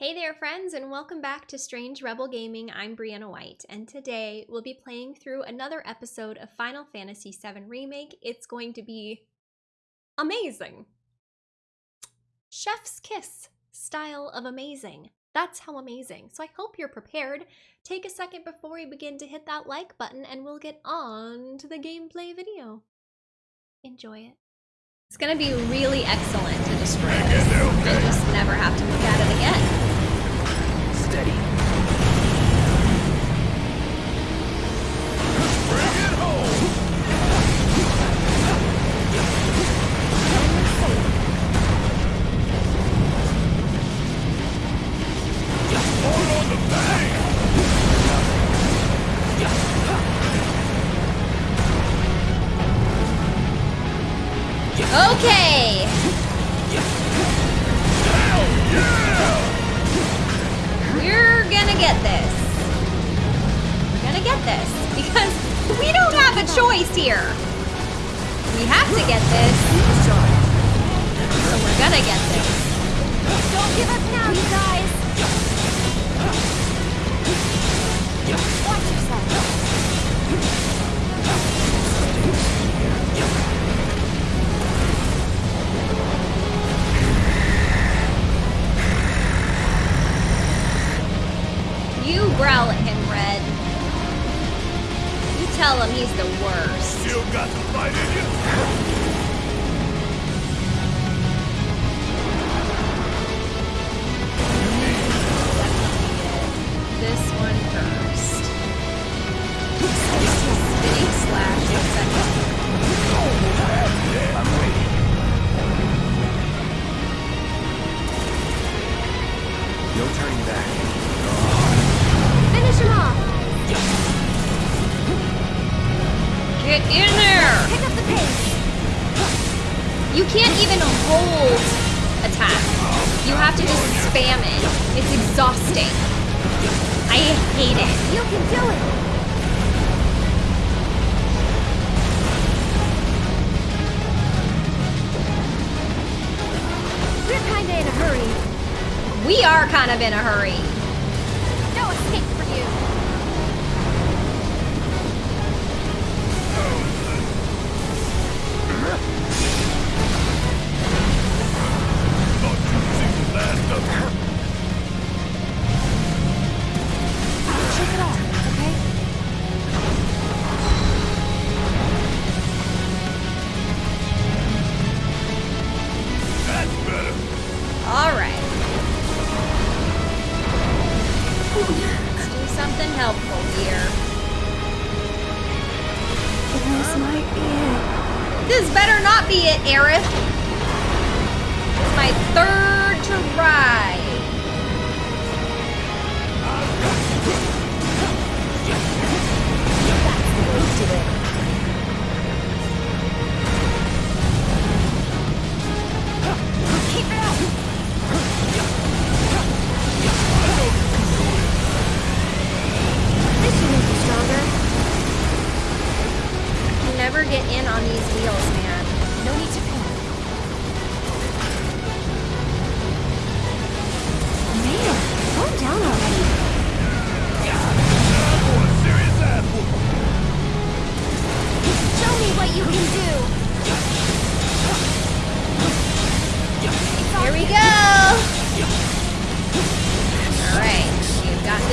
Hey there friends and welcome back to Strange Rebel Gaming, I'm Briana White, and today we'll be playing through another episode of Final Fantasy VII Remake. It's going to be amazing. Chef's kiss style of amazing. That's how amazing. So I hope you're prepared. Take a second before we begin to hit that like button and we'll get on to the gameplay video. Enjoy it. It's gonna be really excellent to destroy this. Okay. Just never have to look at it again.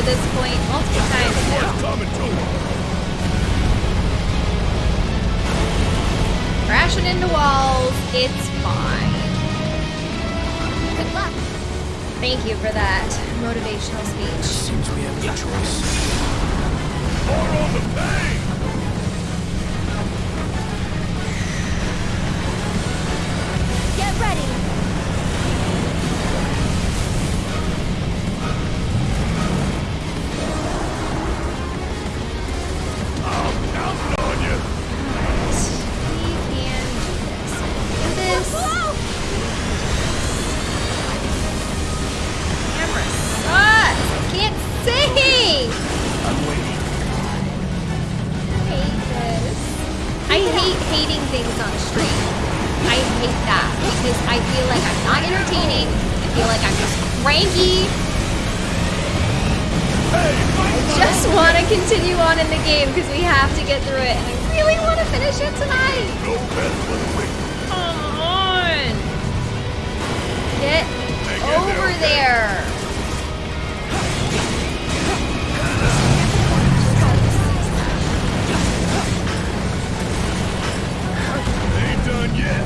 this point multiple times now. Crashing into walls, it's fine. Good luck. Thank you for that motivational speech. Seems we have no choice. The! Finish it tonight. No best but quick. Come on. Get Hang over there. Ain't done yet.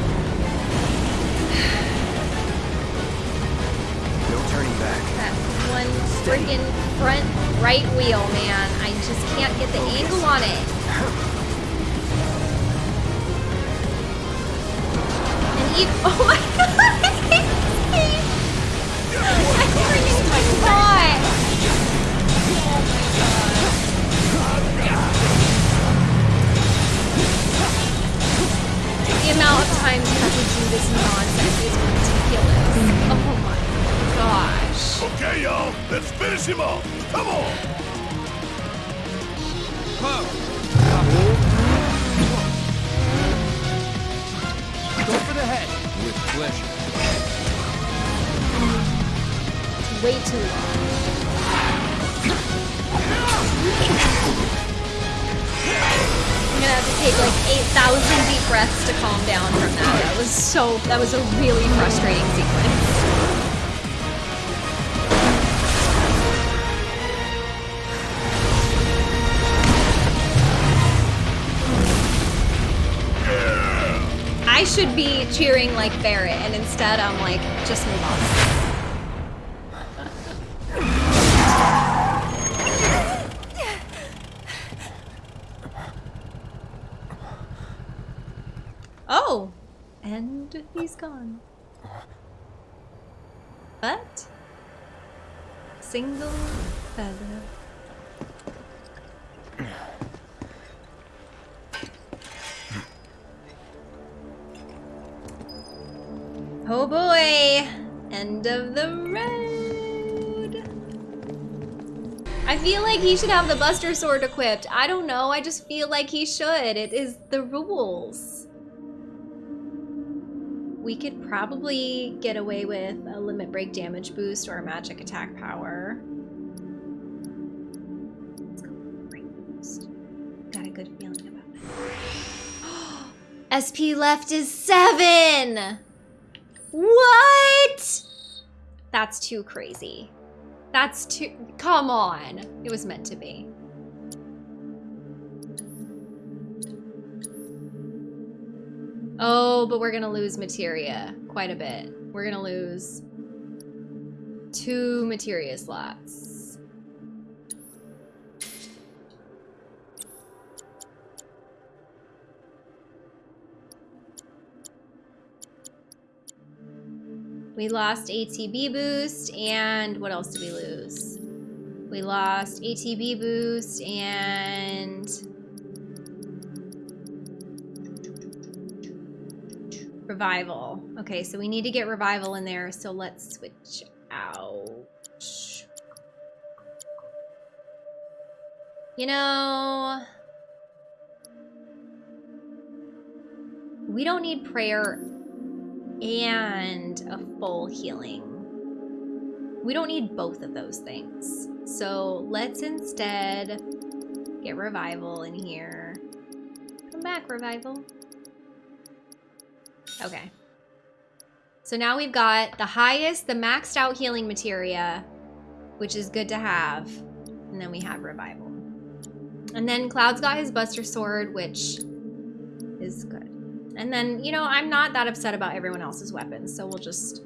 No turning back. That one freaking front right wheel, man. I just can't get the angle on it. And even, oh my god! I freaking cannot! The amount of times you have to do this nonsense is ridiculous. Oh my gosh. Okay, y'all. Let's finish him off. Come on. Go for the head. With pleasure. It's way too long. I'm gonna have to take like 8,000 deep breaths to calm down from that. That was so, that was a really frustrating sequence. Should be cheering like Barret, and instead I'm like, just move on. Oh, and he's gone. But single feather. Oh boy! End of the road! I feel like he should have the Buster Sword equipped. I don't know, I just feel like he should. It is the rules. We could probably get away with a limit break damage boost or a magic attack power. Got a good feeling about that. SP left is seven! What? That's too crazy. That's too. Come on. It was meant to be. Oh, but we're gonna lose materia quite a bit. We're gonna lose two materia slots. We lost ATB boost, and what else did we lose? We lost ATB boost and revival. Okay, so we need to get revival in there, so let's switch out. You know, we don't need prayer and a full healing. We don't need both of those things. So let's instead get revival in here. Come back, revival. Okay. So now we've got the highest, the maxed out healing materia, which is good to have. And then we have revival. And then Cloud's got his Buster Sword, which is good. And then, you know, I'm not that upset about everyone else's weapons, so we'll just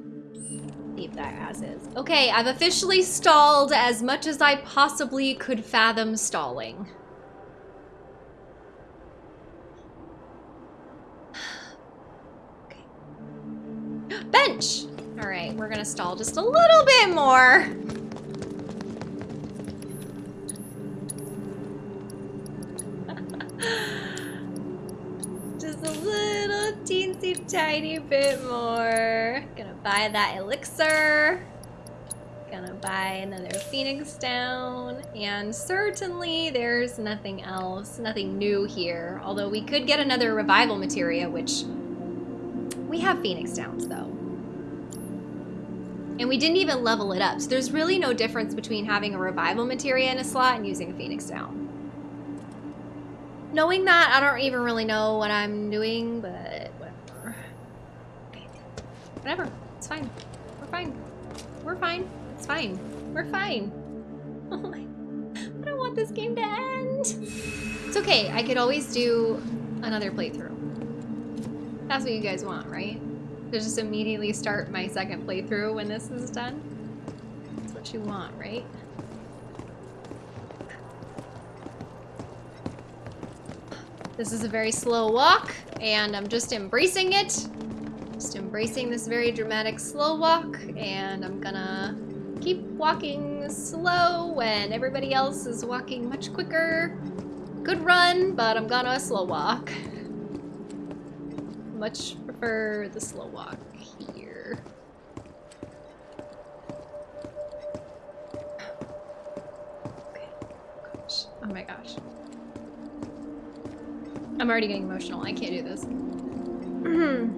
leave that as is. Okay, I've officially stalled as much as I possibly could fathom stalling. Okay. Bench! All right, we're gonna stall just a little bit more. Tiny bit more. Gonna buy that elixir. Gonna buy another phoenix down. And certainly there's nothing else, nothing new here. Although we could get another revival materia, which we have phoenix downs though. And we didn't even level it up. So there's really no difference between having a revival materia in a slot and using a phoenix down. Knowing that, I don't even really know what I'm doing, but. Whatever. It's fine. We're fine. We're fine. It's fine. We're fine. Oh my. I don't want this game to end. It's okay. I could always do another playthrough. That's what you guys want, right? To just immediately start my second playthrough when this is done? That's what you want, right? This is a very slow walk, and I'm just embracing it. Embracing this very dramatic slow walk, and I'm gonna keep walking slow when everybody else is walking much quicker. Good run, but I'm gonna slow walk. Much prefer the slow walk here. Okay. Gosh. Oh my gosh. I'm already getting emotional. I can't do this.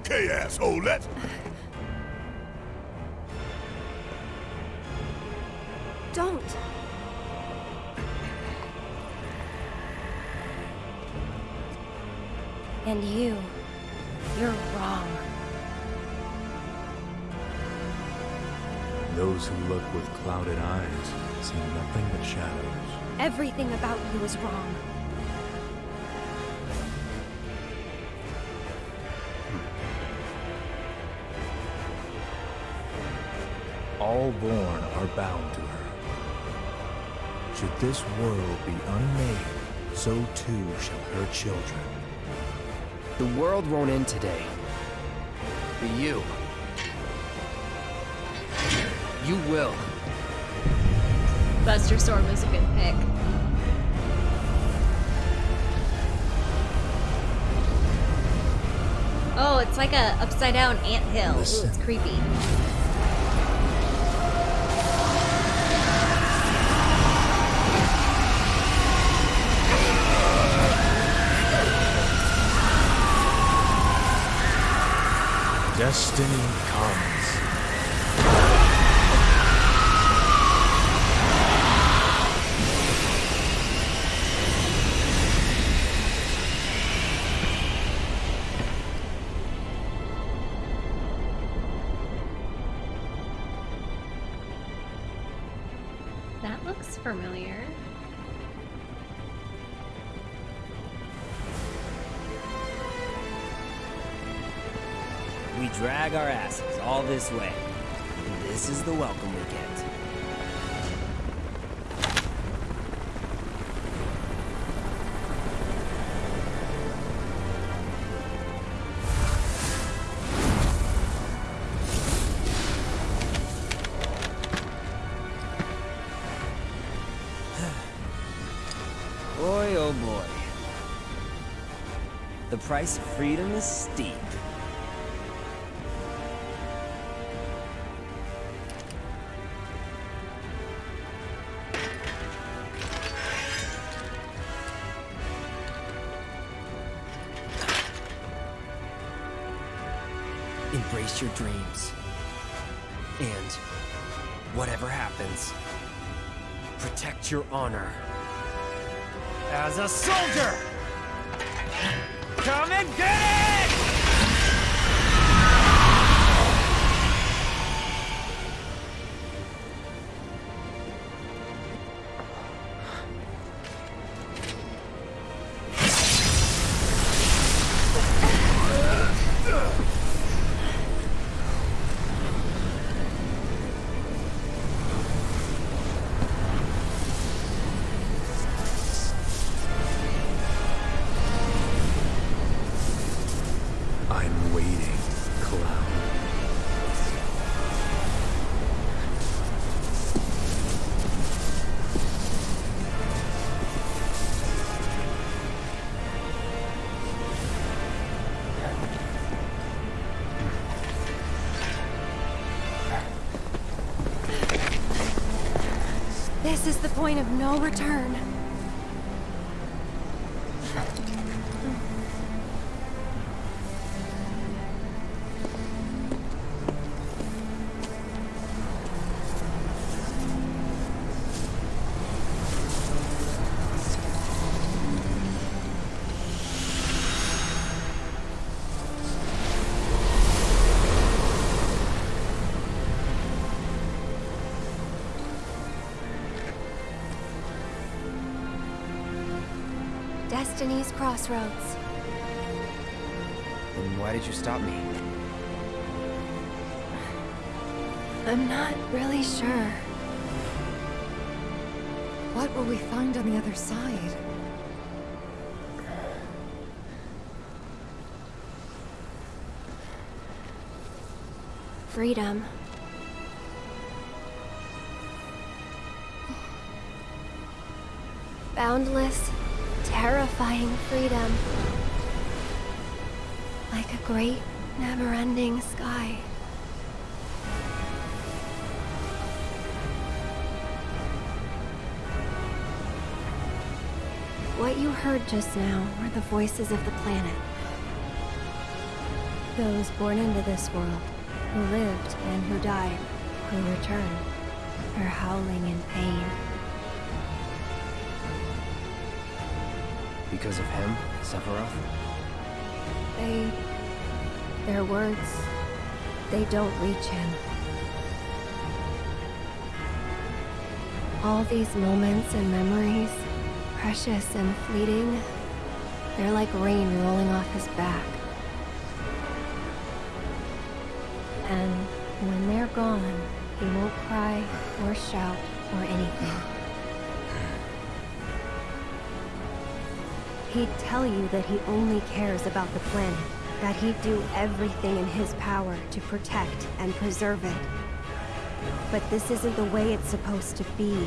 Okay, asshole, let's... Don't. And you, you're wrong. Those who look with clouded eyes see nothing but shadows. Everything about you is wrong. Should this world be unmade, so too shall her children. The world won't end today. But you. You will. Buster Sword was a good pick. Oh, it's like a upside down ant hill. Ooh, it's creepy. Destiny this way. This is the welcome we get. boy, oh boy. The price of freedom is steep. Your dreams. And whatever happens, protect your honor. As a soldier! Come and get it! This is the point of no return. Destiny's Crossroads. Then why did you stop me? I'm not really sure. What will we find on the other side? Freedom. Boundless, terrifying freedom. Like a great, never-ending sky. What you heard just now were the voices of the planet. Those born into this world, who lived and who died, who returned, are howling in pain. Because of him, Sephiroth? They... Their words... They don't reach him. All these moments and memories, precious and fleeting, they're like rain rolling off his back. And when they're gone, he won't cry or shout or anything. He'd tell you that he only cares about the planet, that he'd do everything in his power to protect and preserve it. But this isn't the way it's supposed to be.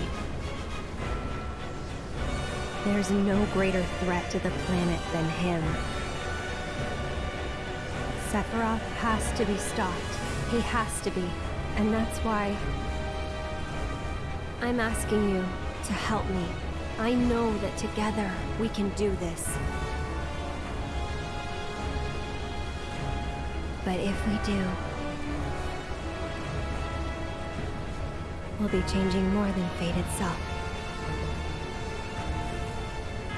There's no greater threat to the planet than him. Sephiroth has to be stopped. He has to be. And that's why... I'm asking you to help me. I know that together we can do this. But if we do, we'll be changing more than fate itself.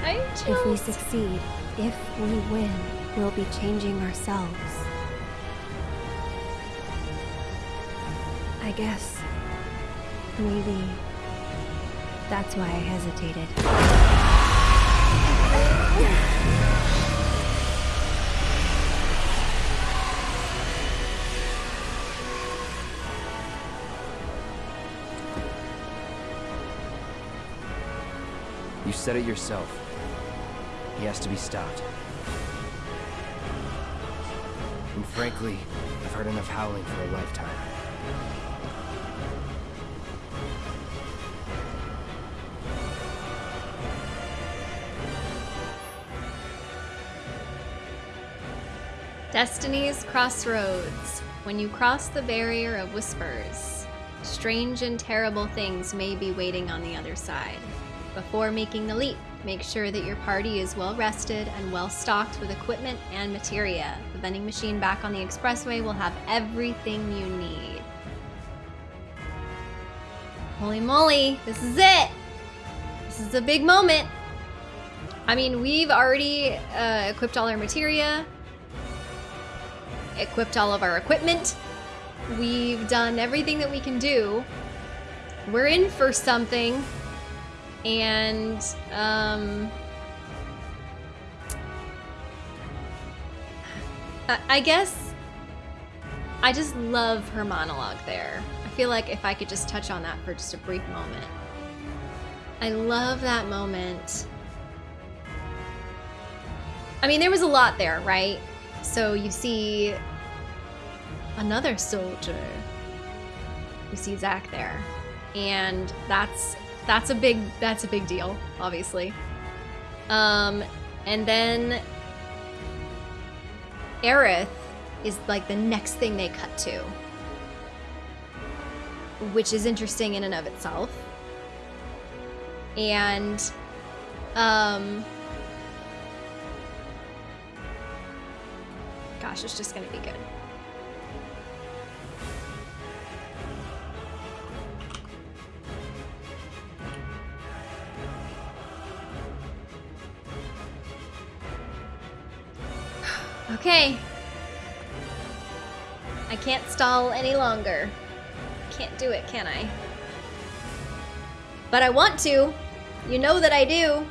I If we succeed, if we win, we'll be changing ourselves. I guess maybe that's why I hesitated. You said it yourself. He has to be stopped. And frankly, I've heard enough howling for a lifetime. Destiny's Crossroads. When you cross the barrier of whispers, strange and terrible things may be waiting on the other side. Before making the leap, make sure that your party is well rested and well stocked with equipment and materia. The vending machine back on the expressway will have everything you need. Holy moly, this is it! This is a big moment. I mean, we've already uh, equipped all our materia, equipped all of our equipment. We've done everything that we can do. We're in for something. And, um... I, I guess I just love her monologue there. I feel like if I could just touch on that for just a brief moment. I love that moment. I mean, there was a lot there, right? So you see another soldier. You see Zack there. And that's that's a big that's a big deal, obviously. Um and then Aerith is like the next thing they cut to. Which is interesting in and of itself. And um gosh, it's just gonna be good. Okay. I can't stall any longer. Can't do it, can I? But I want to. You know that I do.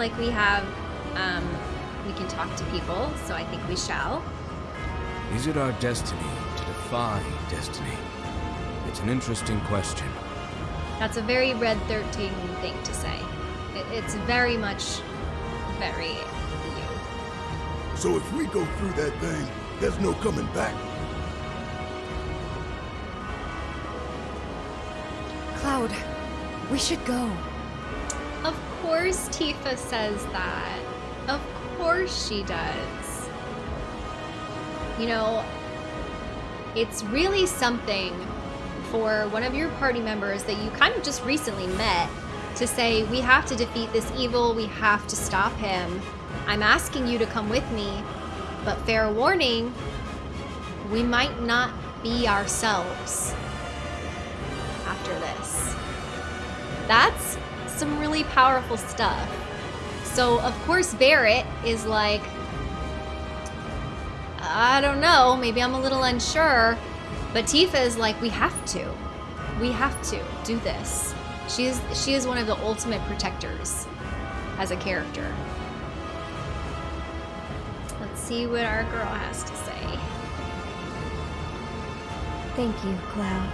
Like we have, um, we can talk to people, so I think we shall. Is it our destiny to defy destiny? It's an interesting question. That's a very Red 13 thing to say. It, it's very much, very you. So if we go through that thing, there's no coming back. Cloud, we should go. Of course Tifa says that. Of course she does. You know, it's really something for one of your party members that you kind of just recently met to say, we have to defeat this evil, we have to stop him. I'm asking you to come with me, but fair warning, we might not be ourselves after this. That's some really powerful stuff. So, of course, Barret is like, I don't know, maybe I'm a little unsure. But Tifa is like, we have to. We have to do this. She is she is one of the ultimate protectors as a character. Let's see what our girl has to say. Thank you, Cloud.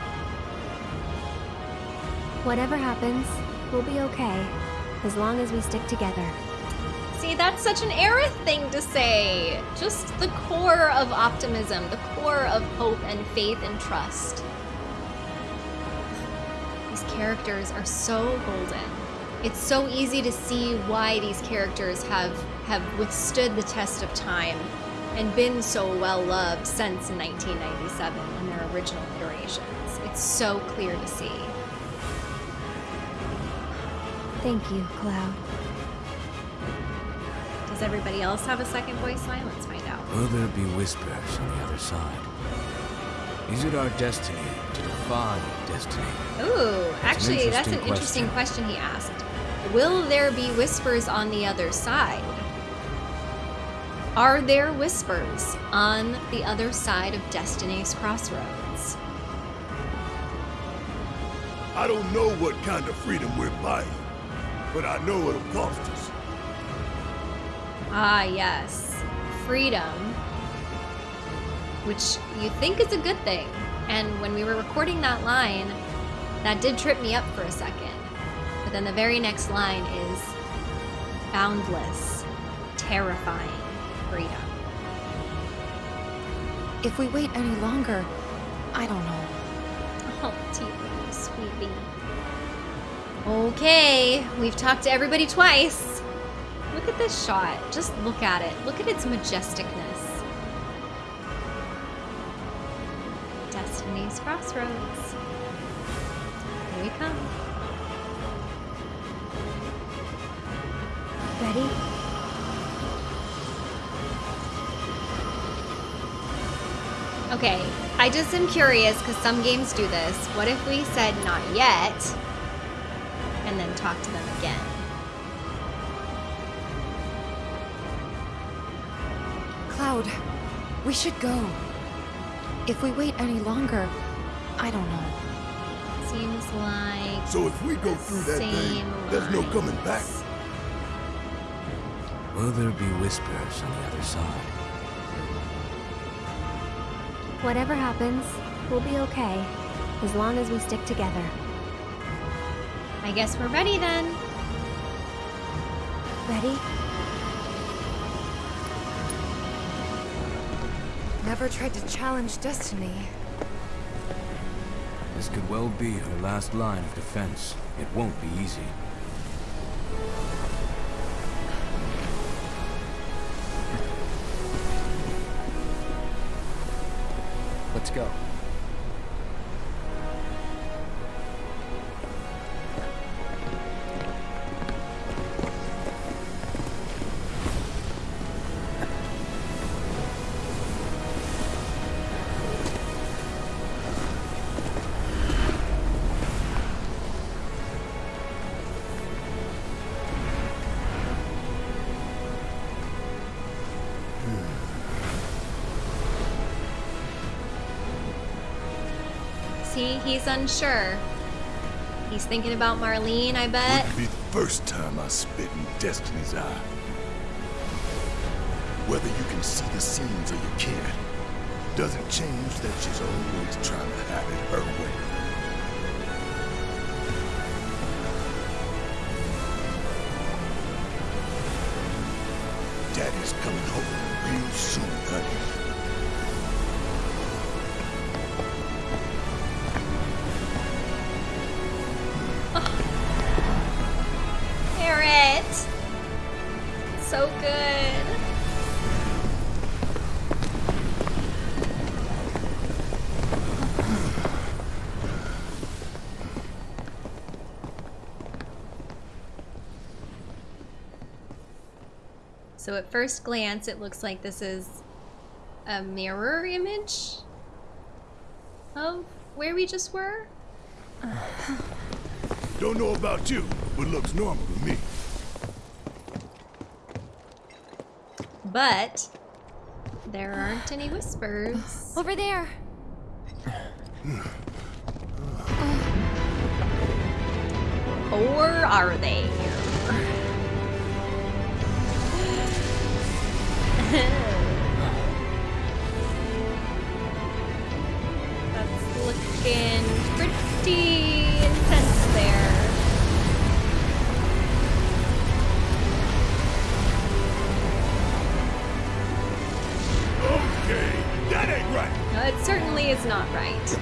Whatever happens, we'll be okay, as long as we stick together. See, that's such an Aerith thing to say. Just the core of optimism, the core of hope and faith and trust. These characters are so golden. It's so easy to see why these characters have have withstood the test of time and been so well loved since 1997 in their original iterations. It's so clear to see. Thank you, Cloud. Does everybody else have a second voice line? Let's find out. Will there be whispers on the other side? Is it our destiny to defy destiny? Ooh, actually, that's an interesting interesting question he asked. Will there be whispers on the other side? Are there whispers on the other side of Destiny's crossroads? I don't know what kind of freedom we're buying, but I know it'll cost us. Ah, yes. Freedom. Which you think is a good thing. And when we were recording that line, that did trip me up for a second. But then the very next line is boundless, terrifying freedom. If we wait any longer, I don't know. Oh, Tifa, you sweetie. Okay, we've talked to everybody twice. Look at this shot. Just look at it. Look at its majesticness. Destiny's Crossroads. Here we come. Ready? Okay, I just am curious because some games do this. What if we said not yet and then talk to them again? Cloud, we should go. If we wait any longer, I don't know. Seems like So if we go through that thing, same there's no coming back. Will there be whispers on the other side? Whatever happens, we'll be okay, as long as we stick together. I guess we're ready then. Ready? Never tried to challenge destiny. This could well be her last line of defense. It won't be easy. Let's go. See, he's unsure. He's thinking about Marlene, I bet. Wouldn't be the first time I spit in Destiny's eye. Whether you can see the scenes or you can't, doesn't change that she's always trying to have it her way. So at first glance, it looks like this is a mirror image of where we just were. Don't know about you, but looks normal to me. But there aren't any whispers. Over there. Or are they? That's looking pretty intense there. Okay, that ain't right. No, it certainly is not right.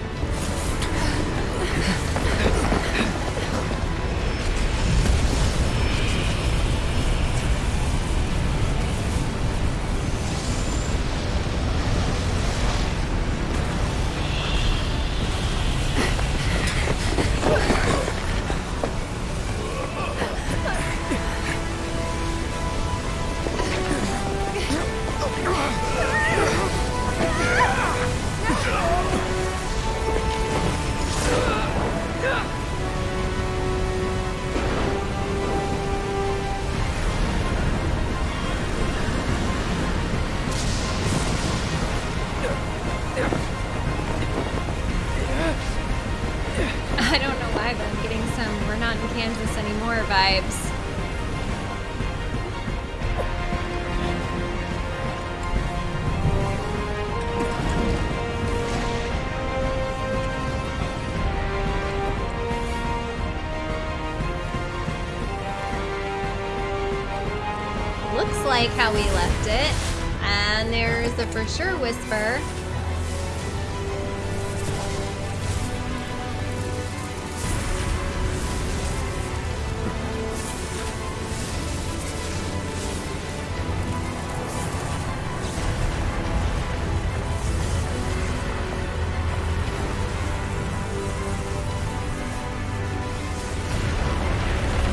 Sure whisper.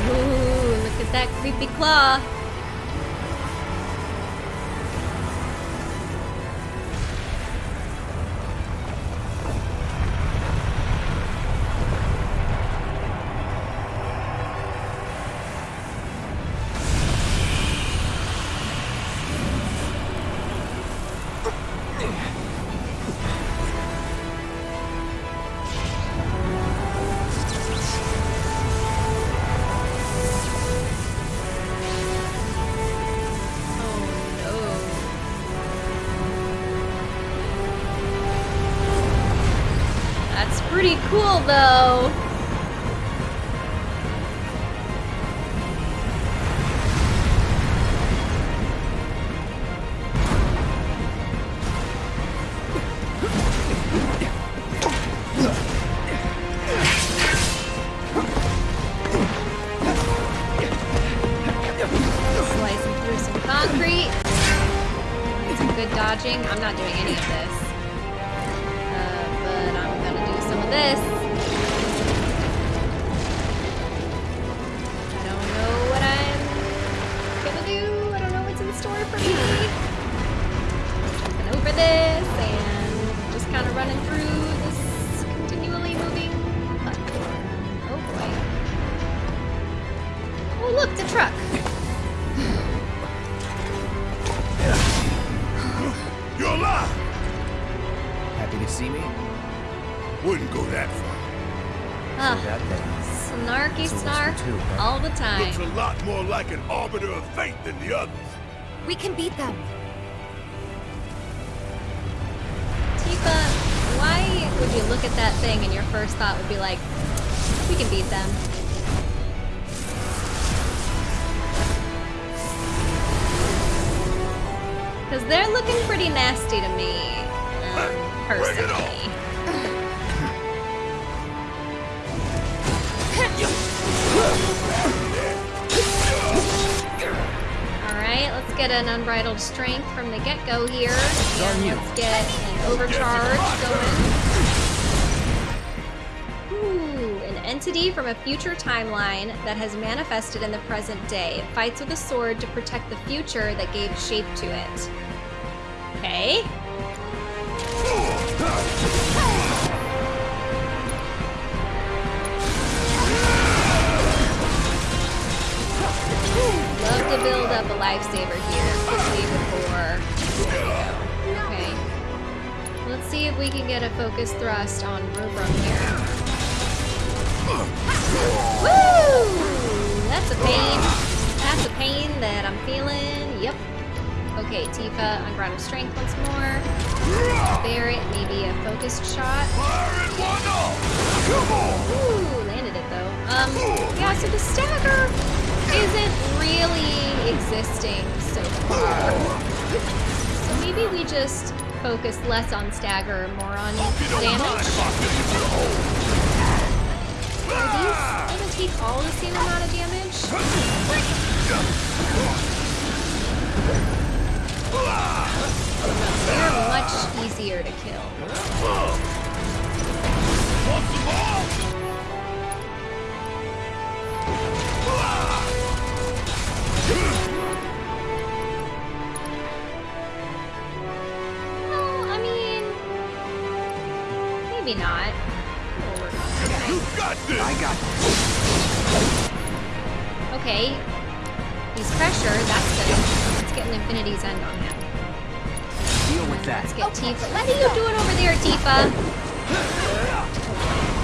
Ooh, look at that creepy claw. This. Pretty nasty to me, um, Bring it on. personally. Alright, let's get an unbridled strength from the get-go here. And let's get an overcharge going. Ooh, an entity from a future timeline that has manifested in the present day. It fights with a sword to protect the future that gave shape to it. Okay. Love to build up a lifesaver here quickly before. Okay. Let's see if we can get a focus thrust on Rubrum here. Woo! That's a pain. That's a pain that I'm feeling. Yep. Okay, Tifa, unbridled strength once more. Barret, maybe a focused shot. Ooh, landed it though. Um, yeah, so the stagger isn't really existing so far. So maybe we just focus less on stagger, more on damage. Are these gonna take all the same amount of damage? They're much easier to kill. Want? Well, I mean, maybe not. We'll work on it. You got this! I got this. Okay. He's pressure, that's good. Let's get an Infinity's End on him. Deal with that. Let's get Tifa. What are you doing over there, Tifa?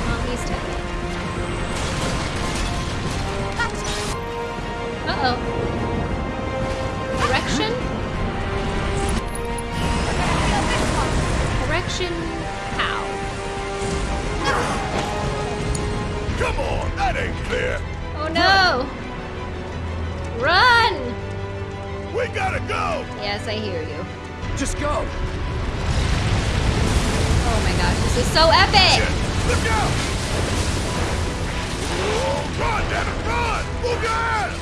Oh, he's dead. Uh-oh. Correction? Correction how? Come on, that ain't clear! Oh no! Run! We gotta go! Yes, I hear you. Just go. Oh my gosh, this is so epic! Look out! Oh, run, damn it, run! Your ass!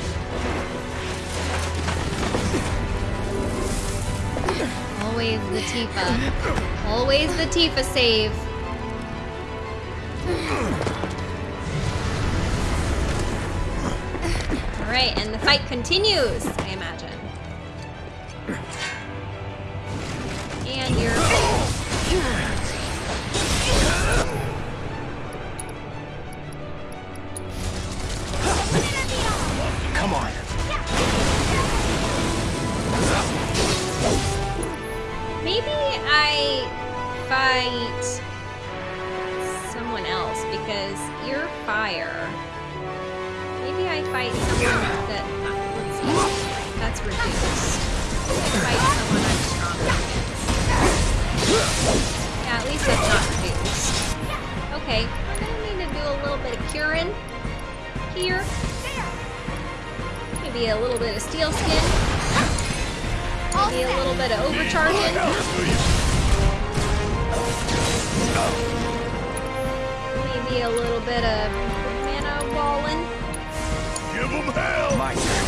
Always the Tifa. Always the Tifa save. Alright, and the fight continues, I imagine. And you're. Come on. Maybe I fight someone else because you're fire. Maybe I fight someone that. That's reduced. Yeah, at least that's not reduced. Okay, we're gonna need to do a little bit of curing here. Maybe a little bit of steel skin. Maybe a little bit of overcharging. Maybe a little bit of mana walling. Give them hell! My turn.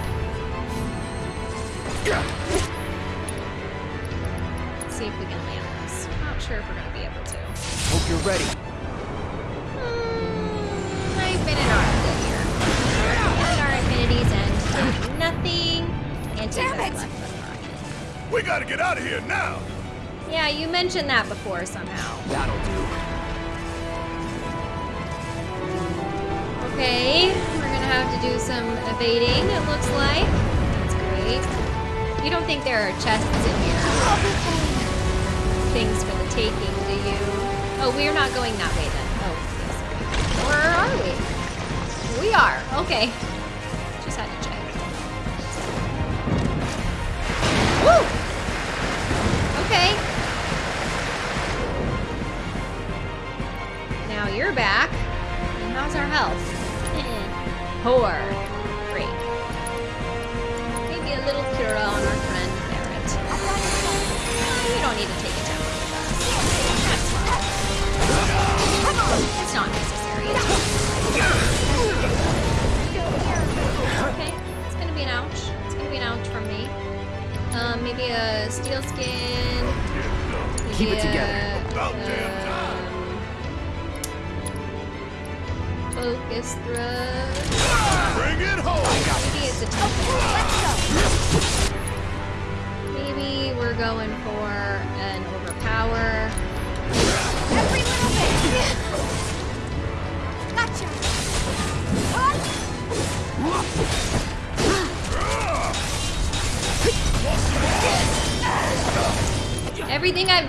Let's see if we can land this. Not sure if we're gonna be able to. Hope you're ready. Mm, I've been in our here. And our Infinity's End nothing. And Damn it! left We gotta get out of here now! Yeah, you mentioned that before somehow. That'll do. Okay, we're gonna have to do some evading, it looks like. That's great. You don't think there are chests in here? Things for the taking, do you? Oh, we're not going that way then. Oh, yes. Where are we? We are, okay. Just had to check. Woo! Okay. Now you're back. And how's our health? Poor.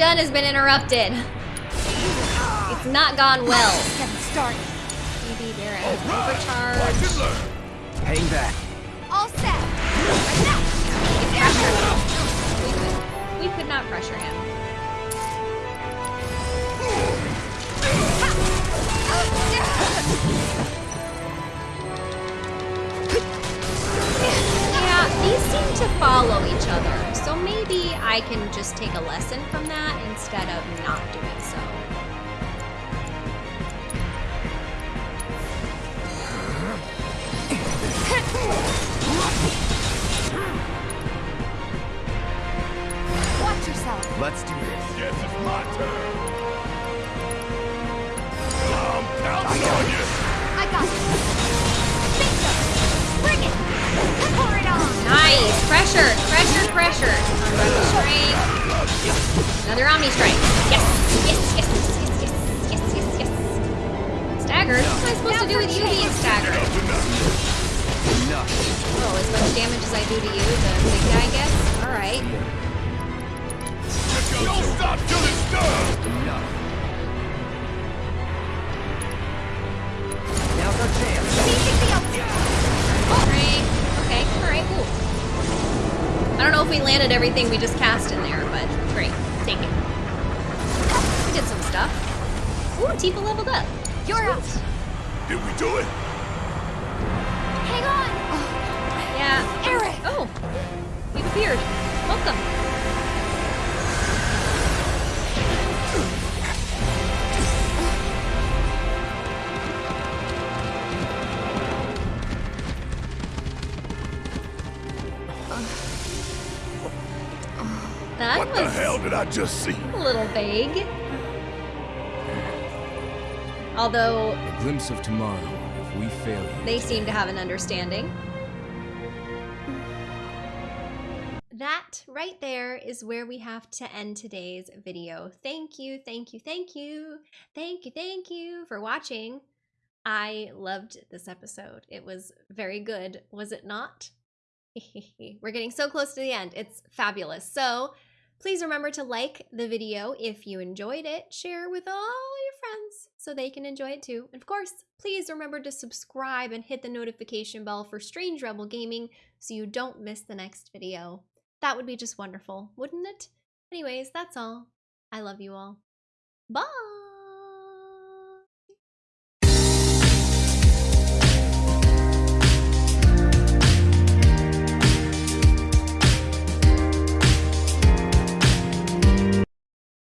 Everything I've has been interrupted. It's not gone well. Getting started. Maybe they're at overcharge. and! Hang back. All set. We could, we could not pressure him. Yeah, these seem to follow each other, so maybe I can just take a lesson from that instead of not doing so. Watch yourself. Let's do this. Guess it's my turn. I'm counting on you! I got you. Nice. Pressure. Pressure. Pressure. Another Omni Strike. Yes. Yes. Yes. Yes. Yes. Yes. Yes. yes. Stagger. What am I supposed to do with you being staggered? Well, as much damage as I do to you, the big guy gets. All right. No stop till it's done. Now's our chance. I don't know if we landed everything we just cast in there, but great. Take it. We did some stuff. Ooh, Tifa leveled up. You're out. Did we do it? Hang on! Yeah. Aerith! Oh, you've appeared. Welcome. I just see? a little vague. Although A glimpse of tomorrow if we fail you. they seem to have an understanding. That right there is where we have to end today's video. Thank you, thank you, thank you, thank you, thank you for watching. I loved this episode. It was very good, was it not? We're getting so close to the end. It's fabulous. So please remember to like the video if you enjoyed it, share with all your friends so they can enjoy it too. And of course, please remember to subscribe and hit the notification bell for Strange Rebel Gaming so you don't miss the next video. That would be just wonderful, wouldn't it? Anyways, that's all. I love you all. Bye!